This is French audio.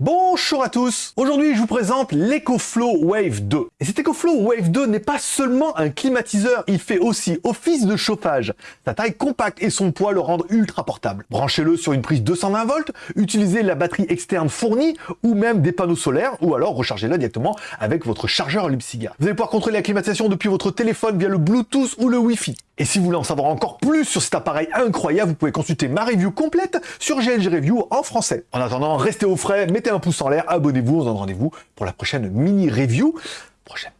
Bonjour à tous Aujourd'hui je vous présente l'EcoFlow Wave 2. Et cet EcoFlow Wave 2 n'est pas seulement un climatiseur, il fait aussi office de chauffage. Sa taille compacte et son poids le rendent ultra portable. Branchez-le sur une prise 220 volts, utilisez la batterie externe fournie ou même des panneaux solaires ou alors rechargez-le directement avec votre chargeur Lipsiga. Vous allez pouvoir contrôler la climatisation depuis votre téléphone via le Bluetooth ou le Wi-Fi. Et si vous voulez en savoir encore plus sur cet appareil incroyable, vous pouvez consulter ma review complète sur GLG Review en français. En attendant, restez au frais, mettez un pouce en l'air, abonnez-vous, on se donne rendez-vous pour la prochaine mini review. Prochaine.